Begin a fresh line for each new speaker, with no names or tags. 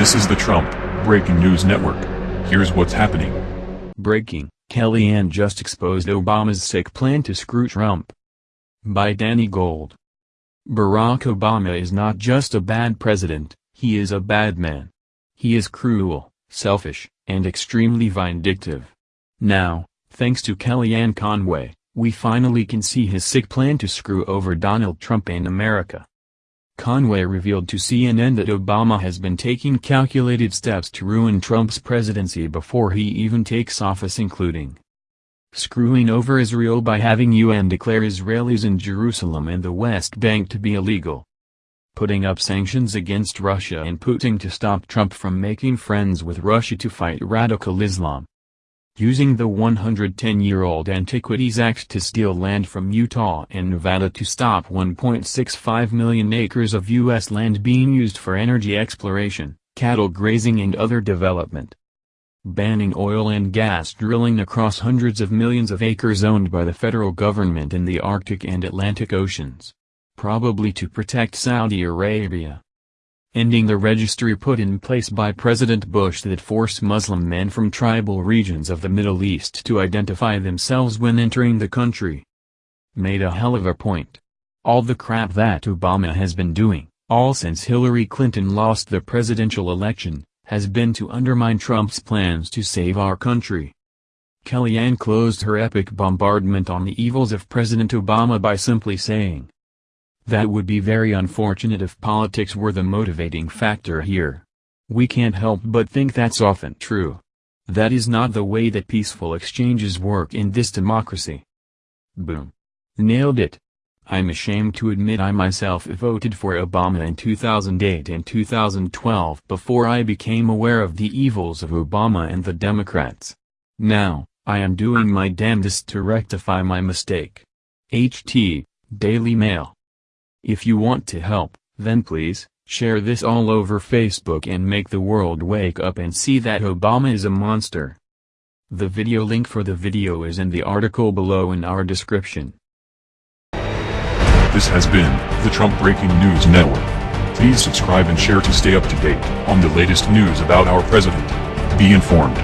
This is the Trump Breaking News Network. Here's what's happening.
Breaking, Kellyanne just exposed Obama's sick plan to screw Trump. By Danny Gold. Barack Obama is not just a bad president, he is a bad man. He is cruel, selfish, and extremely vindictive. Now, thanks to Kellyanne Conway, we finally can see his sick plan to screw over Donald Trump and America. Conway revealed to CNN that Obama has been taking calculated steps to ruin Trump's presidency before he even takes office including screwing over Israel by having UN declare Israelis in Jerusalem and the West Bank to be illegal, putting up sanctions against Russia and Putin to stop Trump from making friends with Russia to fight radical Islam, using the 110-year-old Antiquities Act to steal land from Utah and Nevada to stop 1.65 million acres of U.S. land being used for energy exploration, cattle grazing and other development. Banning oil and gas drilling across hundreds of millions of acres owned by the federal government in the Arctic and Atlantic Oceans. Probably to protect Saudi Arabia ending the registry put in place by President Bush that forced Muslim men from tribal regions of the Middle East to identify themselves when entering the country. Made a hell of a point. All the crap that Obama has been doing, all since Hillary Clinton lost the presidential election, has been to undermine Trump's plans to save our country. Kellyanne closed her epic bombardment on the evils of President Obama by simply saying, that would be very unfortunate if politics were the motivating factor here. We can't help but think that's often true. That is not the way that peaceful exchanges work in this democracy. Boom. Nailed it. I'm ashamed to admit I myself voted for Obama in 2008 and 2012 before I became aware of the evils of Obama and the Democrats. Now, I am doing my damnedest to rectify my mistake. HT, Daily Mail if you want to help, then please, share this all over Facebook and make the world wake up and see that Obama is a monster. The video link for the video is in the article below in our description.
This has been the Trump Breaking News Network. Please subscribe and share to stay up to date on the latest news about our president. Be informed.